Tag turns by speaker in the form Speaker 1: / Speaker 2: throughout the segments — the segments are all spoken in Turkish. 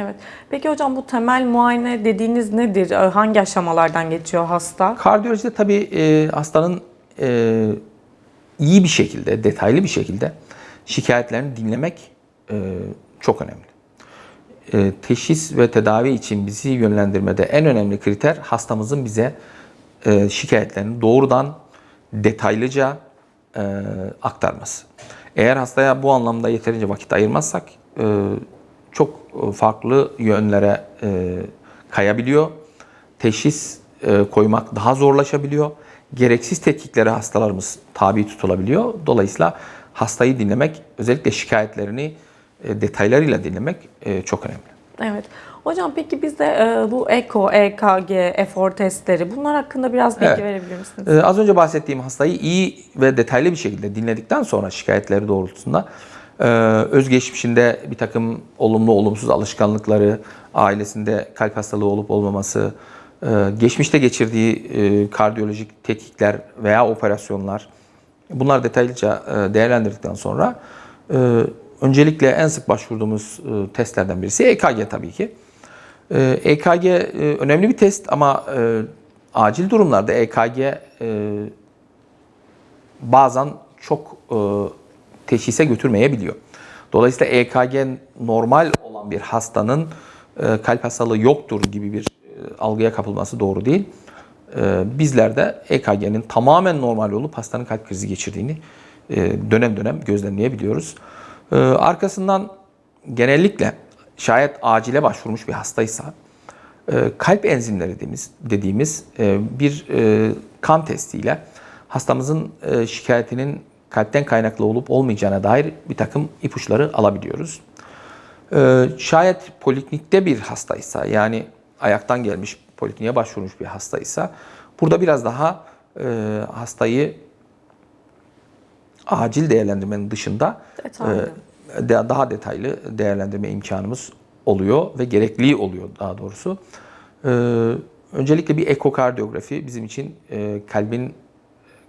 Speaker 1: Evet. Peki hocam bu temel muayene dediğiniz nedir? Ee, Hangi aşamalardan geçiyor hasta?
Speaker 2: Kardiyolojide tabii e, hastanın e, iyi bir şekilde, detaylı bir şekilde şikayetlerini dinlemek e, çok önemli. E, teşhis ve tedavi için bizi yönlendirmede en önemli kriter hastamızın bize e, şikayetlerini doğrudan, detaylıca e, aktarması. Eğer hastaya bu anlamda yeterince vakit ayırmazsak e, çok farklı yönlere e, kayabiliyor. Teşhis e, koymak daha zorlaşabiliyor. Gereksiz tetkiklere hastalarımız tabi tutulabiliyor. Dolayısıyla hastayı dinlemek, özellikle şikayetlerini e, detaylarıyla dinlemek e, çok önemli.
Speaker 1: Evet. Hocam peki bizde e, bu EKO, EKG, efor testleri bunlar hakkında biraz bilgi
Speaker 2: Evet.
Speaker 1: verebilir misiniz?
Speaker 2: Az önce bahsettiğim hastayı iyi ve detaylı bir şekilde dinledikten sonra şikayetleri doğrultusunda e, özgeçmişinde bir takım olumlu olumsuz alışkanlıkları, ailesinde kalp hastalığı olup olmaması, e, geçmişte geçirdiği e, kardiyolojik tetkikler veya operasyonlar bunlar detaylıca e, değerlendirdikten sonra öncelikle en sık başvurduğumuz testlerden birisi EKG tabii ki. EKG önemli bir test ama acil durumlarda EKG bazen çok teşhise götürmeyebiliyor. Dolayısıyla EKG normal olan bir hastanın e, kalp hastalığı yoktur gibi bir e, algıya kapılması doğru değil. E, bizler de EKG'nin tamamen normal olup hastanın kalp krizi geçirdiğini e, dönem dönem gözlemleyebiliyoruz. Arkasından genellikle şayet acile başvurmuş bir hastaysa kalp enzimleri dediğimiz, dediğimiz bir kan testiyle hastamızın şikayetinin kalpten kaynaklı olup olmayacağına dair bir takım ipuçları alabiliyoruz. E, Şayet poliklinikte bir hastaysa yani ayaktan gelmiş polikliniğe başvurmuş bir hastaysa burada biraz daha e, hastayı acil değerlendirmenin dışında
Speaker 1: Detaylı.
Speaker 2: e, de- daha detaylı değerlendirme imkanımız oluyor ve gerekli oluyor daha doğrusu. E, öncelikle bir ekokardiyografi bizim için e, kalbin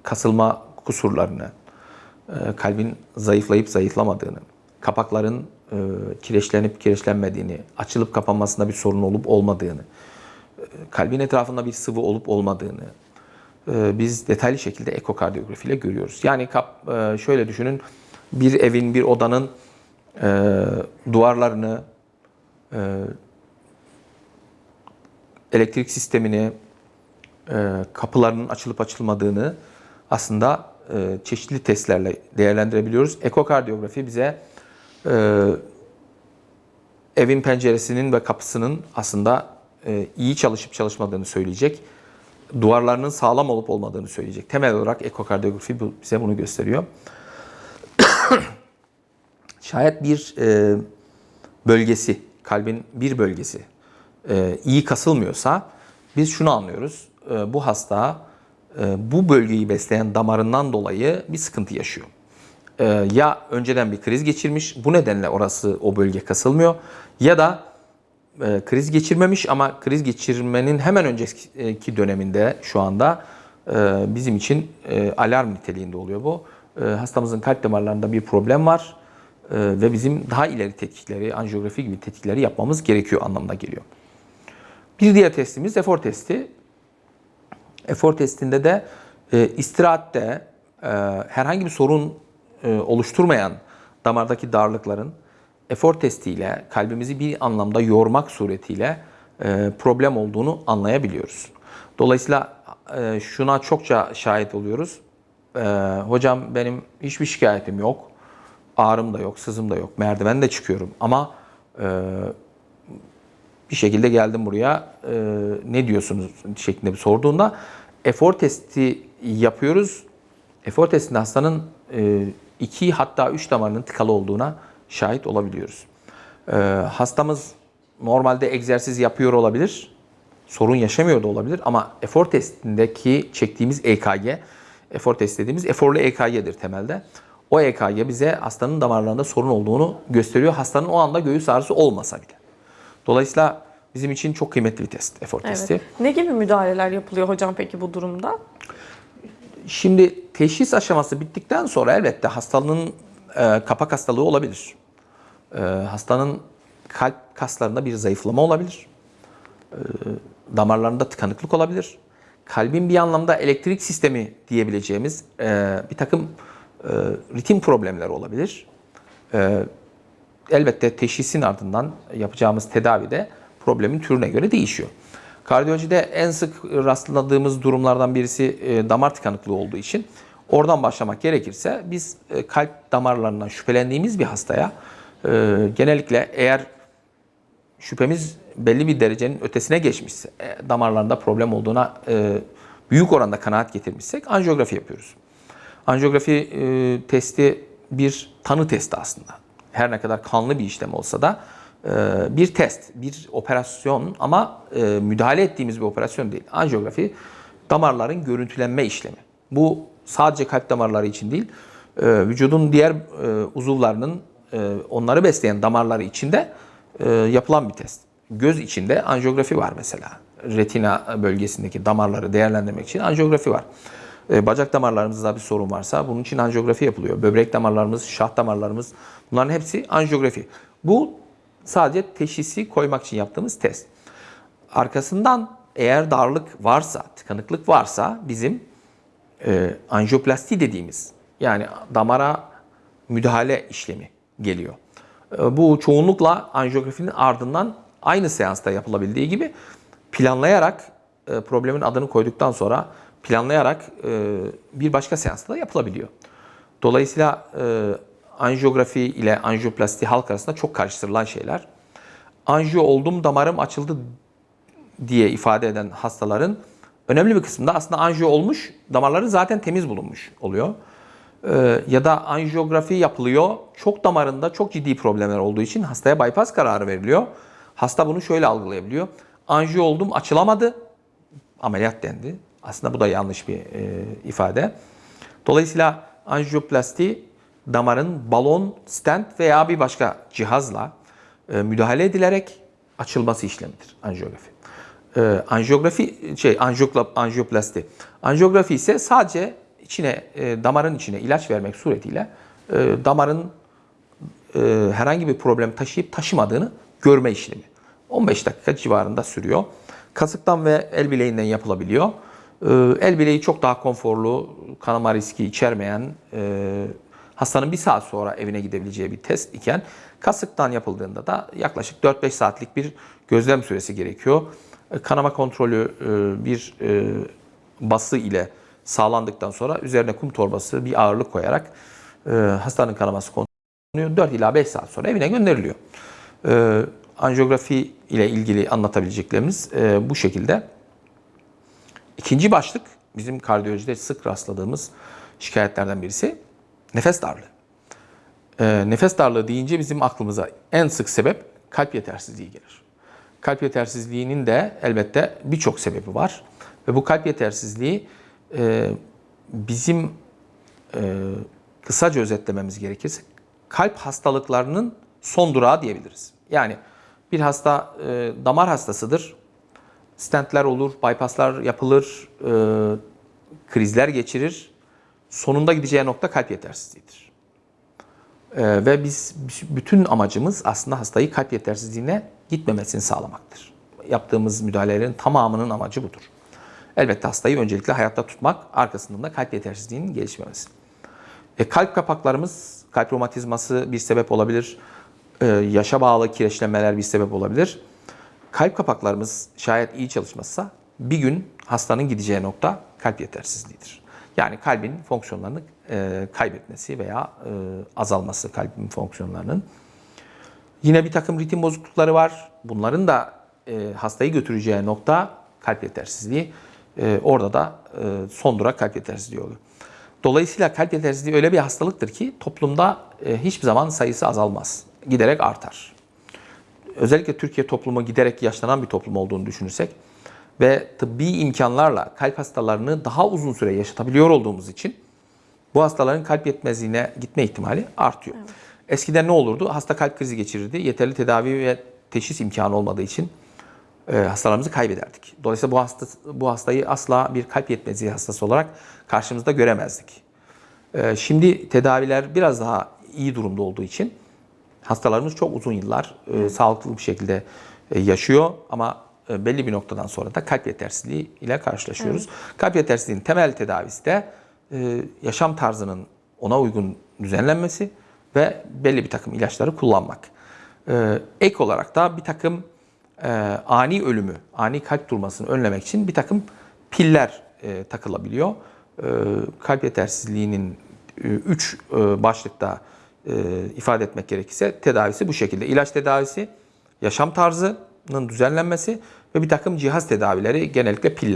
Speaker 2: kasılma kusurlarını, kalbin zayıflayıp zayıflamadığını, kapakların e, kireçlenip kireçlenmediğini, açılıp kapanmasında bir sorun olup olmadığını, e, kalbin etrafında bir sıvı olup olmadığını e, biz detaylı şekilde ekokardiyografi ile görüyoruz. Yani kap, e, şöyle düşünün, bir evin, bir odanın e, duvarlarını, e, elektrik sistemini, e, kapılarının açılıp açılmadığını aslında e, çeşitli testlerle değerlendirebiliyoruz. Ekokardiyografi bize e, evin penceresinin ve kapısının aslında e, iyi çalışıp çalışmadığını söyleyecek. Duvarlarının sağlam olup olmadığını söyleyecek. Temel olarak ekokardiyografi bize bunu gösteriyor. Şayet bir e, bölgesi, kalbin bir bölgesi e, iyi kasılmıyorsa biz şunu anlıyoruz. E, bu hasta e, bu bölgeyi besleyen damarından dolayı bir sıkıntı yaşıyor. E, ya önceden bir kriz geçirmiş, bu nedenle orası o bölge kasılmıyor ya da e, kriz geçirmemiş ama kriz geçirmenin hemen önceki döneminde şu anda e, bizim için e, alarm niteliğinde oluyor bu. E, hastamızın kalp damarlarında bir problem var e, ve bizim daha ileri tetkikleri, anjiyografi gibi tetkikleri yapmamız gerekiyor anlamına geliyor. Bir diğer testimiz efor testi. Efor testinde de e, istirahatte e, herhangi bir sorun e, oluşturmayan damardaki darlıkların efor testiyle kalbimizi bir anlamda yormak suretiyle e, problem olduğunu anlayabiliyoruz. Dolayısıyla e, şuna çokça şahit oluyoruz. E, hocam benim hiçbir şikayetim yok. Ağrım da yok, sızım da yok. Merdiven de çıkıyorum ama e, bir şekilde geldim buraya e, ne diyorsunuz şeklinde bir sorduğunda efor testi yapıyoruz. Efor testinde hastanın e, iki hatta üç damarının tıkalı olduğuna şahit olabiliyoruz. E, hastamız normalde egzersiz yapıyor olabilir, sorun yaşamıyor da olabilir ama efor testindeki çektiğimiz EKG, efor test dediğimiz eforlu EKG'dir temelde. O EKG bize hastanın damarlarında sorun olduğunu gösteriyor. Hastanın o anda göğüs ağrısı olmasa bile. Dolayısıyla bizim için çok kıymetli bir test, efor testi.
Speaker 1: Evet. Ne gibi müdahaleler yapılıyor hocam peki bu durumda?
Speaker 2: Şimdi teşhis aşaması bittikten sonra elbette hastalığın e, kapak hastalığı olabilir. E, hastanın kalp kaslarında bir zayıflama olabilir. Ee, damarlarında tıkanıklık olabilir. Kalbin bir anlamda elektrik sistemi diyebileceğimiz e, bir takım e, ritim problemleri olabilir. E, elbette teşhisin ardından yapacağımız tedavide problemin türüne göre değişiyor. Kardiyolojide en sık rastladığımız durumlardan birisi e, damar tıkanıklığı olduğu için oradan başlamak gerekirse biz e, kalp damarlarından şüphelendiğimiz bir hastaya e, genellikle eğer şüphemiz belli bir derecenin ötesine geçmişse, damarlarında problem olduğuna büyük oranda kanaat getirmişsek anjiyografi yapıyoruz. Anjiyografi testi bir tanı testi aslında. Her ne kadar kanlı bir işlem olsa da e, bir test, bir operasyon ama e, müdahale ettiğimiz bir operasyon değil. Anjiyografi damarların görüntülenme işlemi. Bu sadece kalp damarları için değil, e, vücudun diğer uzuvlarının onları besleyen damarları içinde yapılan bir test. Göz içinde anjiyografi var mesela. Retina bölgesindeki damarları değerlendirmek için anjiyografi var. E, bacak damarlarımızda bir sorun varsa bunun için anjiyografi yapılıyor. Böbrek damarlarımız, şah damarlarımız bunların hepsi anjiyografi. Bu sadece teşhisi koymak için yaptığımız test. Arkasından eğer darlık varsa, tıkanıklık varsa bizim e, anjiyoplasti dediğimiz yani damara müdahale işlemi geliyor. E, bu çoğunlukla anjiyografinin ardından aynı seansta yapılabildiği gibi planlayarak e, problemin adını koyduktan sonra planlayarak e, bir başka seansta da yapılabiliyor. Dolayısıyla e, anjiyografi ile anjiyoplasti halk arasında çok karıştırılan şeyler. Anjiyo oldum damarım açıldı diye ifade eden hastaların önemli bir kısmında aslında anjiyo olmuş, damarları zaten temiz bulunmuş oluyor. Ee, ya da anjiyografi yapılıyor. Çok damarında çok ciddi problemler olduğu için hastaya bypass kararı veriliyor. Hasta bunu şöyle algılayabiliyor. Anjiyo oldum açılamadı. Ameliyat dendi. Aslında bu da yanlış bir e, ifade. Dolayısıyla anjiyoplasti damarın balon, stent veya bir başka cihazla e, müdahale edilerek açılması işlemidir anjiyografi. E, anjiyografi şey anjiyokla, anjiyoplasti. Anjiyografi ise sadece içine e, damarın içine ilaç vermek suretiyle e, damarın e, herhangi bir problem taşıyıp taşımadığını görme işlemi. 15 dakika civarında sürüyor. Kasıktan ve el bileğinden yapılabiliyor. E, el bileği çok daha konforlu, kanama riski içermeyen, e, hastanın bir saat sonra evine gidebileceği bir test iken kasıktan yapıldığında da yaklaşık 4-5 saatlik bir gözlem süresi gerekiyor. E, Kanama kontrolü e, bir bası ile sağlandıktan sonra üzerine kum torbası bir ağırlık koyarak hastanın kanaması kontrolü 4 ila 5 saat sonra evine gönderiliyor. Anjiyografi ile ilgili anlatabileceklerimiz bu şekilde. İkinci başlık bizim kardiyolojide sık rastladığımız şikayetlerden birisi nefes darlığı. E, nefes darlığı deyince bizim aklımıza en sık sebep kalp yetersizliği gelir. Kalp yetersizliğinin de elbette birçok sebebi var. Ve bu kalp yetersizliği e, bizim e, kısaca özetlememiz gerekirse kalp hastalıklarının son durağı diyebiliriz. Yani bir hasta e, damar hastasıdır. Stentler olur, bypasslar yapılır, e, krizler geçirir. Sonunda gideceği nokta kalp yetersizliğidir. E, ve biz bütün amacımız aslında hastayı kalp yetersizliğine gitmemesini sağlamaktır. Yaptığımız müdahalelerin tamamının amacı budur. Elbette hastayı öncelikle hayatta tutmak, arkasından da kalp yetersizliğinin gelişmemesi. E, kalp kapaklarımız, kalp romatizması bir sebep olabilir. E, yaşa bağlı kireçlenmeler bir sebep olabilir. Kalp kapaklarımız şayet iyi çalışmazsa bir gün hastanın gideceği nokta kalp yetersizliğidir. Yani kalbin fonksiyonlarını e, kaybetmesi veya e, azalması kalbin fonksiyonlarının. Yine bir takım ritim bozuklukları var. Bunların da e, hastayı götüreceği nokta kalp yetersizliği. E, orada da e, son durak kalp yetersizliği oluyor. Dolayısıyla kalp yetersizliği öyle bir hastalıktır ki toplumda e, hiçbir zaman sayısı azalmaz. Giderek artar. Özellikle Türkiye toplumu giderek yaşlanan bir toplum olduğunu düşünürsek ve tıbbi imkanlarla kalp hastalarını daha uzun süre yaşatabiliyor olduğumuz için bu hastaların kalp yetmezliğine gitme ihtimali artıyor. Evet. Eskiden ne olurdu? Hasta kalp krizi geçirirdi. Yeterli tedavi ve teşhis imkanı olmadığı için e, hastalarımızı kaybederdik. Dolayısıyla bu hasta bu hastayı asla bir kalp yetmezliği hastası olarak karşımızda göremezdik. E, şimdi tedaviler biraz daha iyi durumda olduğu için hastalarımız çok uzun yıllar e, sağlıklı bir şekilde e, yaşıyor ama e, belli bir noktadan sonra da kalp yetersizliği ile karşılaşıyoruz. Kalp yetersizliğinin temel tedavisi de e, yaşam tarzının ona uygun düzenlenmesi ve belli bir takım ilaçları kullanmak. E, ek olarak da bir takım e, ani ölümü, ani kalp durmasını önlemek için bir takım piller e, takılabiliyor. E, kalp yetersizliğinin 3 başlıkta e, ifade etmek gerekirse tedavisi bu şekilde. İlaç tedavisi, yaşam tarzının düzenlenmesi ve bir takım cihaz tedavileri genellikle piller.